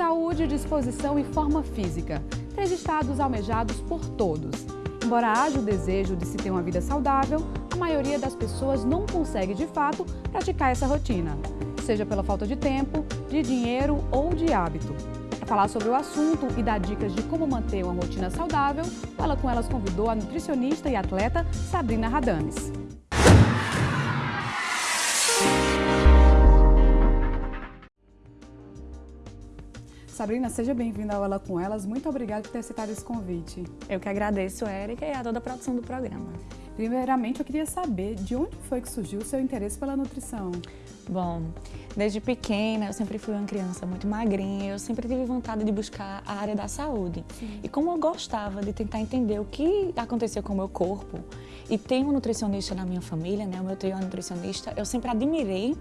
Saúde, disposição e forma física. Três estados almejados por todos. Embora haja o desejo de se ter uma vida saudável, a maioria das pessoas não consegue, de fato, praticar essa rotina. Seja pela falta de tempo, de dinheiro ou de hábito. Para falar sobre o assunto e dar dicas de como manter uma rotina saudável, ela com elas convidou a nutricionista e atleta Sabrina Radames. Sabrina, seja bem-vinda ao Ela com Elas. Muito obrigada por ter aceitado esse convite. Eu que agradeço, Érica, e a toda a produção do programa. Primeiramente, eu queria saber de onde foi que surgiu o seu interesse pela nutrição? Bom, desde pequena eu sempre fui uma criança muito magrinha, eu sempre tive vontade de buscar a área da saúde. Sim. E como eu gostava de tentar entender o que acontecia com o meu corpo, e tem um nutricionista na minha família, né, o meu trio é nutricionista, eu sempre admirei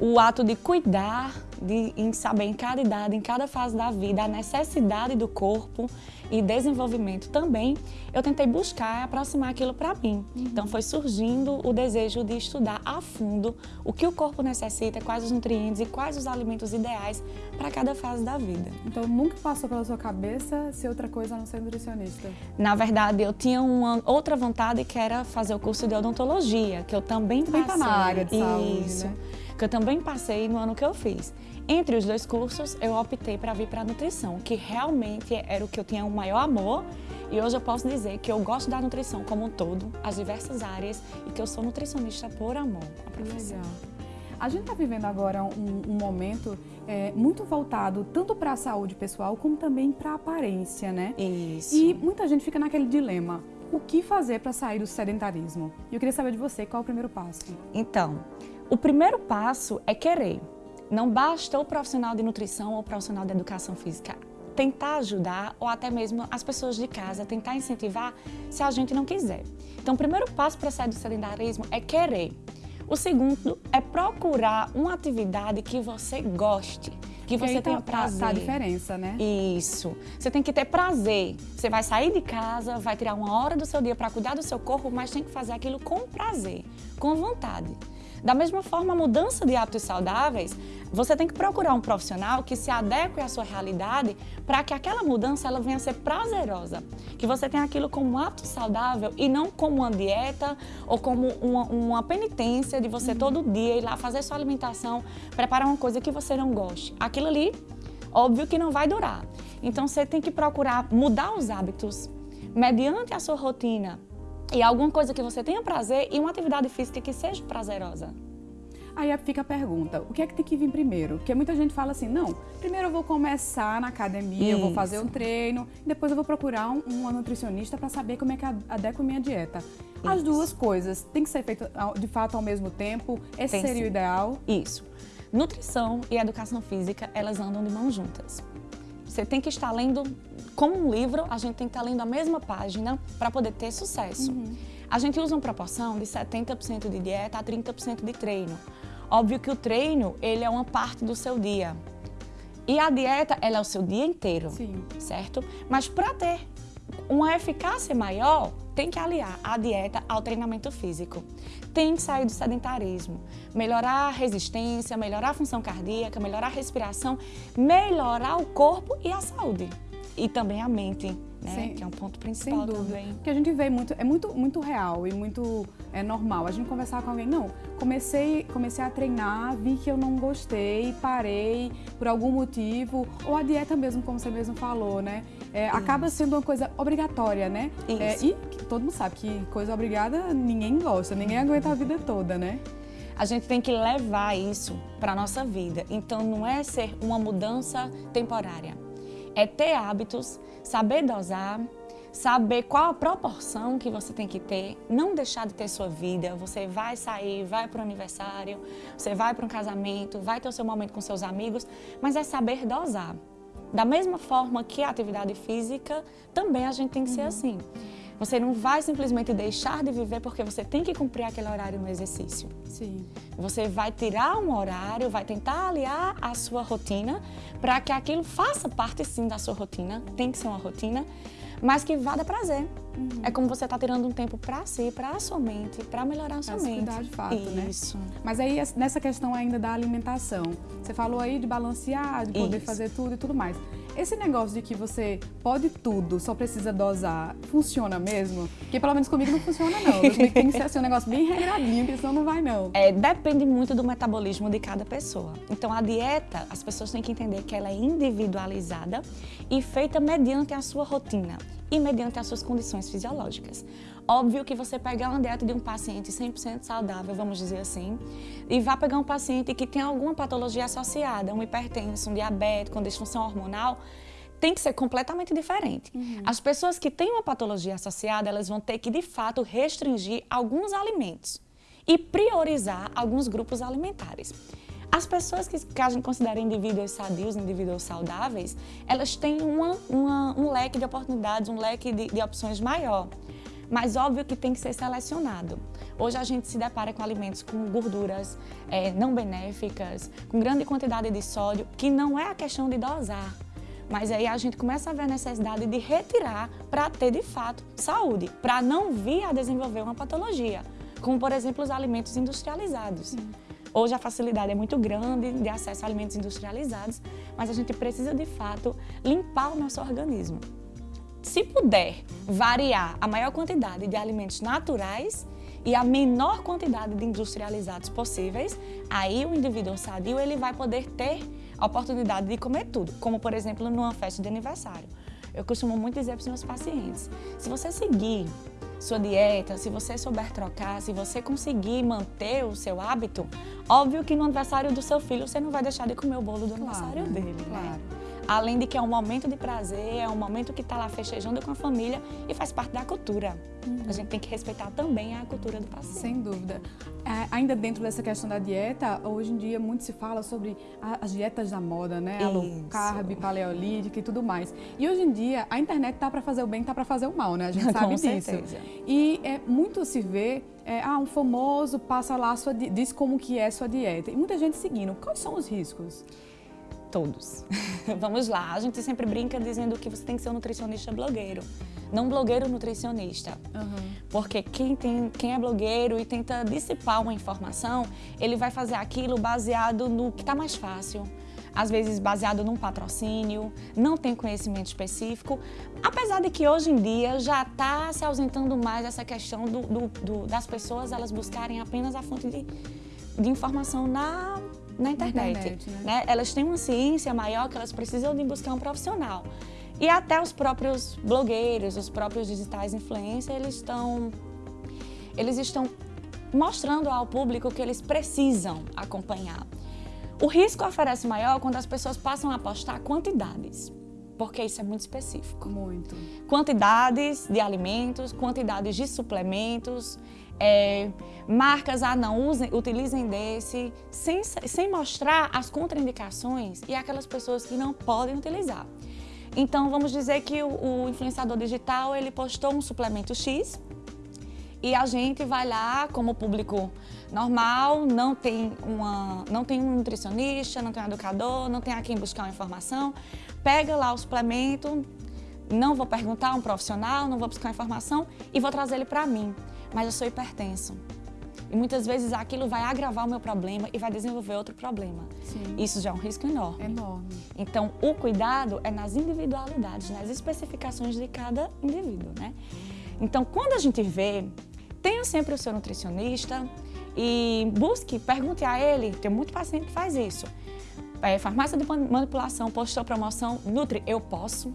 o ato de cuidar, de em saber em cada idade, em cada fase da vida, a necessidade do corpo e desenvolvimento também, eu tentei buscar aproximar aquilo para mim. Uhum. Então foi surgindo o desejo de estudar a fundo o que o corpo necessita, quais os nutrientes e quais os alimentos ideais para cada fase da vida. Então nunca passou pela sua cabeça ser outra coisa a não ser nutricionista? Na verdade, eu tinha uma outra vontade que era fazer o curso de odontologia, que eu também também passei. Tá na área de saúde, Isso. né? Que eu também passei no ano que eu fiz. Entre os dois cursos, eu optei para vir para a nutrição, que realmente era o que eu tinha o maior amor e hoje eu posso dizer que eu gosto da nutrição como um todo, as diversas áreas e que eu sou nutricionista por amor à profissão. Legal. A gente está vivendo agora um, um momento é, muito voltado tanto para a saúde pessoal como também para a aparência, né? Isso. E muita gente fica naquele dilema. O que fazer para sair do sedentarismo? E eu queria saber de você, qual é o primeiro passo? Então, o primeiro passo é querer. Não basta o profissional de nutrição ou o profissional de educação física tentar ajudar ou até mesmo as pessoas de casa tentar incentivar se a gente não quiser. Então, o primeiro passo para sair do sedentarismo é querer. O segundo é procurar uma atividade que você goste, que você tenha tá, prazer. Tá a diferença, né? Isso. Você tem que ter prazer. Você vai sair de casa, vai tirar uma hora do seu dia para cuidar do seu corpo, mas tem que fazer aquilo com prazer, com vontade. Da mesma forma, a mudança de hábitos saudáveis, você tem que procurar um profissional que se adeque à sua realidade para que aquela mudança ela venha a ser prazerosa. Que você tenha aquilo como um hábito saudável e não como uma dieta ou como uma, uma penitência de você todo dia ir lá fazer sua alimentação, preparar uma coisa que você não goste. Aquilo ali, óbvio que não vai durar. Então você tem que procurar mudar os hábitos mediante a sua rotina, e alguma coisa que você tenha prazer e uma atividade física que seja prazerosa. Aí fica a pergunta, o que é que tem que vir primeiro? Porque muita gente fala assim, não, primeiro eu vou começar na academia, Isso. eu vou fazer um treino, depois eu vou procurar um, uma nutricionista para saber como é que adequo a minha dieta. Isso. As duas coisas tem que ser feitas de fato ao mesmo tempo, esse tem seria sim. o ideal? Isso. Nutrição e educação física, elas andam de mãos juntas. Você tem que estar lendo, como um livro, a gente tem que estar lendo a mesma página para poder ter sucesso. Uhum. A gente usa uma proporção de 70% de dieta a 30% de treino. Óbvio que o treino, ele é uma parte do seu dia. E a dieta, ela é o seu dia inteiro, Sim. certo? Mas para ter uma eficácia maior, tem que aliar a dieta ao treinamento físico. Tem que sair do sedentarismo, melhorar a resistência, melhorar a função cardíaca, melhorar a respiração, melhorar o corpo e a saúde. E também a mente né? Sim, que é um ponto principal sem dúvida. também. Porque a gente vê muito, é muito, muito real e muito é, normal. A gente conversar com alguém, não, comecei, comecei a treinar, vi que eu não gostei, parei por algum motivo, ou a dieta mesmo, como você mesmo falou, né? É, acaba sendo uma coisa obrigatória, né? É, e todo mundo sabe que coisa obrigada ninguém gosta, ninguém aguenta a vida toda, né? a gente tem que levar isso para a nossa vida. Então, não é ser uma mudança temporária é ter hábitos, saber dosar, saber qual a proporção que você tem que ter, não deixar de ter sua vida. Você vai sair, vai para o aniversário, você vai para um casamento, vai ter o seu momento com seus amigos, mas é saber dosar. Da mesma forma que a atividade física, também a gente tem que ser uhum. assim. Você não vai simplesmente deixar de viver porque você tem que cumprir aquele horário no exercício. Sim. Você vai tirar um horário, vai tentar aliar a sua rotina para que aquilo faça parte sim da sua rotina, tem que ser uma rotina, mas que vá dar prazer. Uhum. É como você está tirando um tempo para si, para a sua mente, para melhorar a sua pra mente. de fato, né? Isso. né? Mas aí, nessa questão ainda da alimentação, você falou aí de balancear, de poder Isso. fazer tudo e tudo mais. Esse negócio de que você pode tudo, só precisa dosar, funciona mesmo? Porque pelo menos comigo não funciona não. tem que ser assim, um negócio bem regradinho, porque senão não vai não. É, depende muito do metabolismo de cada pessoa. Então a dieta, as pessoas têm que entender que ela é individualizada e feita mediante a sua rotina e mediante as suas condições fisiológicas. Óbvio que você pegar uma dieta de um paciente 100% saudável, vamos dizer assim, e vá pegar um paciente que tem alguma patologia associada, um hipertenso, um diabético, com disfunção hormonal, tem que ser completamente diferente. Uhum. As pessoas que têm uma patologia associada, elas vão ter que, de fato, restringir alguns alimentos e priorizar alguns grupos alimentares. As pessoas que, que a gente considera indivíduos sadios, indivíduos saudáveis, elas têm uma, uma, um leque de oportunidades, um leque de, de opções maior. Mas óbvio que tem que ser selecionado. Hoje a gente se depara com alimentos com gorduras é, não benéficas, com grande quantidade de sódio, que não é a questão de dosar. Mas aí a gente começa a ver a necessidade de retirar para ter de fato saúde, para não vir a desenvolver uma patologia, como por exemplo os alimentos industrializados. Sim. Hoje a facilidade é muito grande de acesso a alimentos industrializados, mas a gente precisa de fato limpar o nosso organismo. Se puder variar a maior quantidade de alimentos naturais e a menor quantidade de industrializados possíveis, aí o indivíduo sadio ele vai poder ter a oportunidade de comer tudo, como por exemplo numa festa de aniversário. Eu costumo muito dizer para os meus pacientes, se você seguir sua dieta, se você souber trocar, se você conseguir manter o seu hábito, óbvio que no aniversário do seu filho você não vai deixar de comer o bolo do claro, aniversário dele, né? claro. né? Além de que é um momento de prazer, é um momento que está lá festejando com a família e faz parte da cultura. Uhum. A gente tem que respeitar também a cultura do paciente. Sem dúvida. É, ainda dentro dessa questão da dieta, hoje em dia muito se fala sobre a, as dietas da moda, né? A low carb, paleolítica e tudo mais. E hoje em dia a internet tá para fazer o bem, tá para fazer o mal, né? A gente sabe com disso. Certeza. E é muito se vê é, ah, um famoso passa lá sua diz como que é sua dieta. E muita gente seguindo. Quais são os riscos? Todos. Vamos lá, a gente sempre brinca dizendo que você tem que ser um nutricionista blogueiro, não blogueiro nutricionista. Uhum. Porque quem, tem, quem é blogueiro e tenta dissipar uma informação, ele vai fazer aquilo baseado no que está mais fácil, às vezes baseado num patrocínio, não tem conhecimento específico, apesar de que hoje em dia já está se ausentando mais essa questão do, do, do, das pessoas elas buscarem apenas a fonte de, de informação na na internet. internet né? Né? Elas têm uma ciência maior que elas precisam de buscar um profissional. E até os próprios blogueiros, os próprios digitais influencers, eles estão, eles estão mostrando ao público que eles precisam acompanhar. O risco oferece maior quando as pessoas passam a postar quantidades, porque isso é muito específico. Muito. Quantidades de alimentos, quantidades de suplementos, é, marcas, ah não, usem, utilizem desse, sem, sem mostrar as contraindicações e aquelas pessoas que não podem utilizar. Então, vamos dizer que o, o influenciador digital, ele postou um suplemento X e a gente vai lá, como público normal, não tem, uma, não tem um nutricionista, não tem um educador, não tem a quem buscar uma informação, pega lá o suplemento, não vou perguntar a um profissional, não vou buscar informação e vou trazer ele para mim mas eu sou hipertenso. E muitas vezes aquilo vai agravar o meu problema e vai desenvolver outro problema. Sim. Isso já é um risco enorme. Enorme. Então, o cuidado é nas individualidades, nas especificações de cada indivíduo, né? Então, quando a gente vê, tenha sempre o seu nutricionista e busque, pergunte a ele, tem muito paciente que faz isso. É, farmácia de manipulação postou promoção, Nutri, eu posso?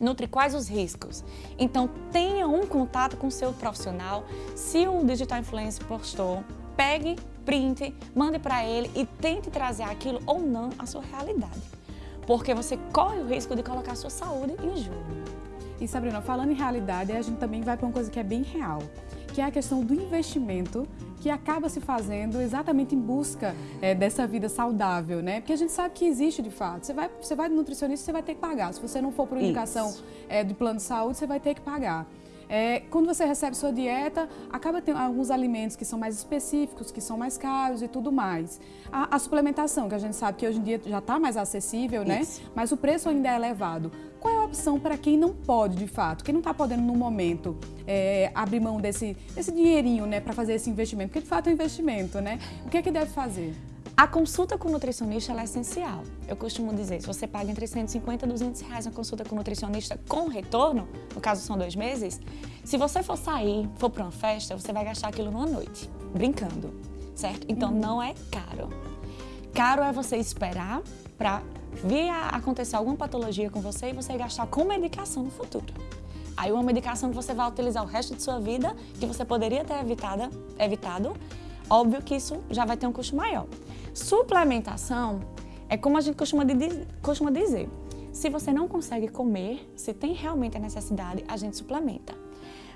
Nutri quais os riscos. Então, tenha um contato com seu profissional. Se o Digital Influencer postou, pegue, print, mande para ele e tente trazer aquilo ou não à sua realidade. Porque você corre o risco de colocar sua saúde em jogo. E Sabrina, falando em realidade, a gente também vai para uma coisa que é bem real que é a questão do investimento que acaba se fazendo exatamente em busca é, dessa vida saudável, né? Porque a gente sabe que existe de fato. Você vai, você vai no nutricionista, você vai ter que pagar. Se você não for por indicação é, de plano de saúde, você vai ter que pagar. É, quando você recebe sua dieta, acaba tendo alguns alimentos que são mais específicos, que são mais caros e tudo mais. A, a suplementação, que a gente sabe que hoje em dia já está mais acessível, né? Isso. Mas o preço ainda é elevado. qual é a opção para quem não pode, de fato, quem não está podendo no momento é, abrir mão desse, desse dinheirinho, né, para fazer esse investimento? Porque de fato é um investimento, né? O que é que deve fazer? A consulta com o nutricionista é essencial. Eu costumo dizer, se você paga entre 150 e 200 reais uma consulta com o nutricionista com retorno, no caso são dois meses, se você for sair, for para uma festa, você vai gastar aquilo numa noite, brincando, certo? Então uhum. não é caro. Caro é você esperar para vir a acontecer alguma patologia com você e você gastar com medicação no futuro. Aí uma medicação que você vai utilizar o resto de sua vida, que você poderia ter evitada, evitado, óbvio que isso já vai ter um custo maior. Suplementação é como a gente costuma, de, costuma dizer, se você não consegue comer, se tem realmente a necessidade, a gente suplementa.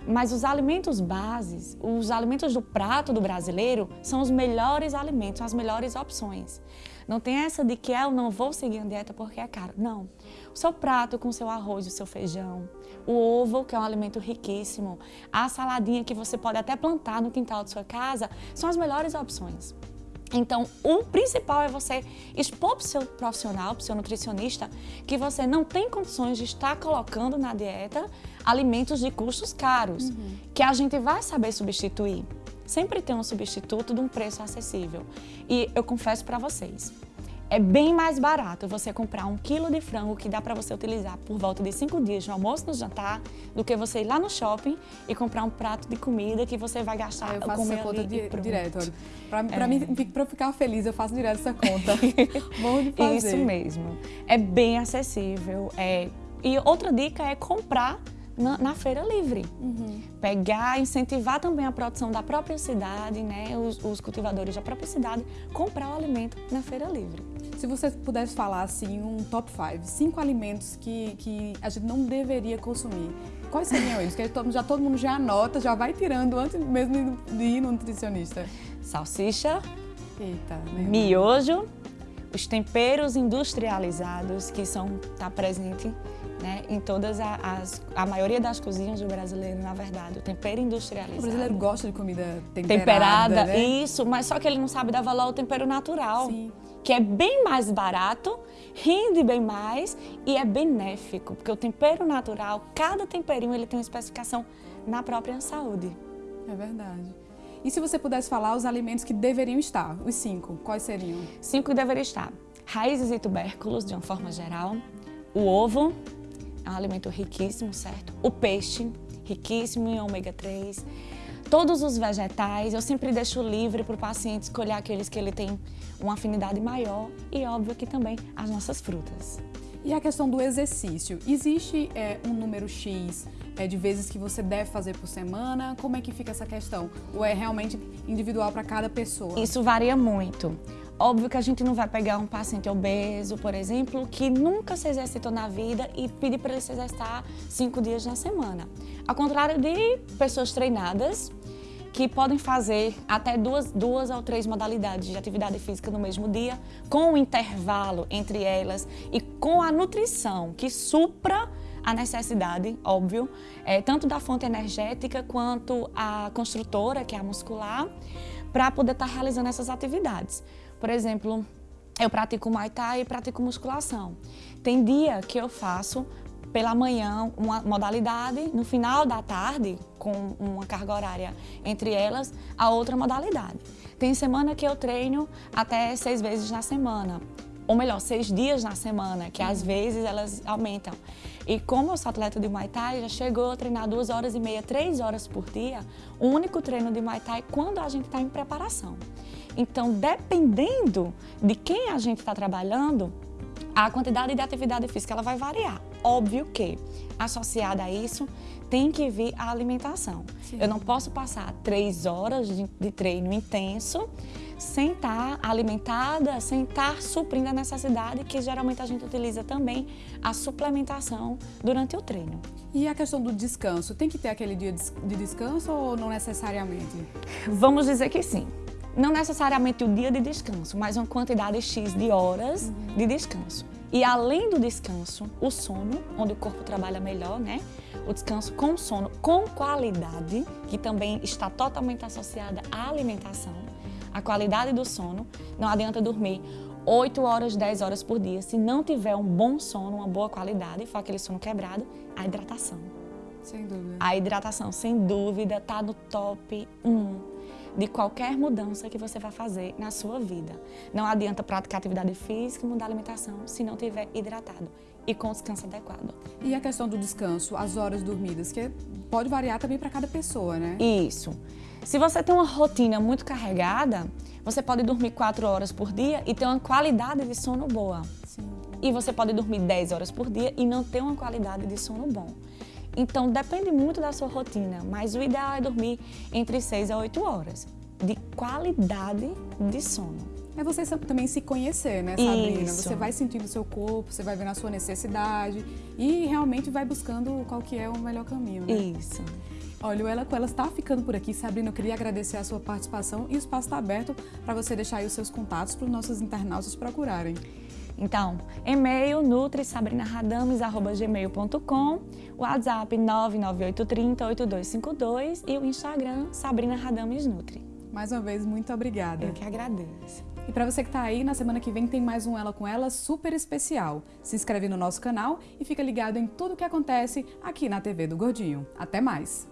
Mas os alimentos bases, os alimentos do prato do brasileiro, são os melhores alimentos, as melhores opções. Não tem essa de que eu não vou seguir a dieta porque é caro. Não. O seu prato com o seu arroz, o seu feijão, o ovo, que é um alimento riquíssimo, a saladinha que você pode até plantar no quintal de sua casa, são as melhores opções. Então, o principal é você expor para o seu profissional, para o seu nutricionista, que você não tem condições de estar colocando na dieta alimentos de custos caros, uhum. que a gente vai saber substituir. Sempre tem um substituto de um preço acessível. E eu confesso para vocês, é bem mais barato você comprar um quilo de frango que dá para você utilizar por volta de cinco dias no almoço, no jantar, do que você ir lá no shopping e comprar um prato de comida que você vai gastar. Ah, eu faço essa conta di direto. Para é. mim, para eu ficar feliz, eu faço direto essa conta. Bom de fazer. Isso mesmo. É bem acessível. É... E outra dica é comprar na, na feira livre. Uhum. Pegar, incentivar também a produção da própria cidade, né? Os, os, cultivadores da própria cidade, comprar o alimento na feira livre. Se você pudesse falar assim, um top 5, cinco alimentos que, que a gente não deveria consumir, quais seriam eles? Que já todo mundo já anota, já vai tirando antes mesmo de ir no nutricionista. Salsicha, Eita, miojo, os temperos industrializados que são tá presente né, em todas as a maioria das cozinhas do brasileiro, na verdade, o tempero industrializado. O brasileiro gosta de comida temperada, temperada, né? isso, mas só que ele não sabe dar valor ao tempero natural. Sim. Que é bem mais barato, rende bem mais e é benéfico, porque o tempero natural, cada temperinho ele tem uma especificação na própria saúde. É verdade. E se você pudesse falar os alimentos que deveriam estar, os cinco, quais seriam? Cinco que deveriam estar. Raízes e tubérculos, de uma forma geral. O ovo, é um alimento riquíssimo, certo? O peixe, riquíssimo em ômega 3. Todos os vegetais, eu sempre deixo livre para o paciente escolher aqueles que ele tem uma afinidade maior e, óbvio, que também as nossas frutas. E a questão do exercício, existe é, um número X é, de vezes que você deve fazer por semana? Como é que fica essa questão? Ou é realmente individual para cada pessoa? Isso varia muito. Óbvio que a gente não vai pegar um paciente obeso, por exemplo, que nunca se exercitou na vida e pedir para ele se exercitar cinco dias na semana. Ao contrário de pessoas treinadas, que podem fazer até duas, duas ou três modalidades de atividade física no mesmo dia, com um intervalo entre elas e com a nutrição que supra a necessidade, óbvio, é, tanto da fonte energética quanto a construtora, que é a muscular, para poder estar tá realizando essas atividades. Por exemplo, eu pratico Muay Thai e pratico musculação. Tem dia que eu faço pela manhã uma modalidade, no final da tarde, com uma carga horária entre elas, a outra modalidade. Tem semana que eu treino até seis vezes na semana, ou melhor, seis dias na semana, que às vezes elas aumentam. E como eu sou atleta de Muay Thai, já chegou a treinar duas horas e meia, três horas por dia, o único treino de Muay Thai quando a gente está em preparação. Então, dependendo de quem a gente está trabalhando, a quantidade de atividade física ela vai variar. Óbvio que, associada a isso, tem que vir a alimentação. Sim. Eu não posso passar três horas de, de treino intenso sem estar tá alimentada, sem estar tá suprindo a necessidade que geralmente a gente utiliza também a suplementação durante o treino. E a questão do descanso, tem que ter aquele dia de descanso ou não necessariamente? Vamos dizer que sim não necessariamente o dia de descanso, mas uma quantidade X de horas uhum. de descanso. E além do descanso, o sono, onde o corpo trabalha melhor, né? O descanso com sono com qualidade, que também está totalmente associada à alimentação. A qualidade do sono, não adianta dormir 8 horas, 10 horas por dia. Se não tiver um bom sono, uma boa qualidade, for aquele sono quebrado, a hidratação. Sem dúvida. A hidratação, sem dúvida, está no top 1 de qualquer mudança que você vai fazer na sua vida. Não adianta praticar atividade física e mudar a alimentação se não tiver hidratado e com descanso adequado. E a questão do descanso, as horas dormidas, que pode variar também para cada pessoa, né? Isso. Se você tem uma rotina muito carregada, você pode dormir 4 horas por dia e ter uma qualidade de sono boa. Sim. E você pode dormir 10 horas por dia e não ter uma qualidade de sono bom. Então, depende muito da sua rotina, mas o ideal é dormir entre 6 a 8 horas de qualidade de sono. É você também se conhecer, né, Sabrina? Isso. Você vai sentindo o seu corpo, você vai vendo a sua necessidade e realmente vai buscando qual que é o melhor caminho, né? Isso. Olha, o Ela com Ela está ficando por aqui. Sabrina, eu queria agradecer a sua participação e o espaço está aberto para você deixar aí os seus contatos para os nossos internautas procurarem. Então, e-mail nutrisabrinaradames.gmail.com, WhatsApp 998308252 e o Instagram Sabrina Radames Nutri. Mais uma vez, muito obrigada. Eu que agradeço. E para você que está aí, na semana que vem tem mais um Ela com Ela super especial. Se inscreve no nosso canal e fica ligado em tudo o que acontece aqui na TV do Gordinho. Até mais!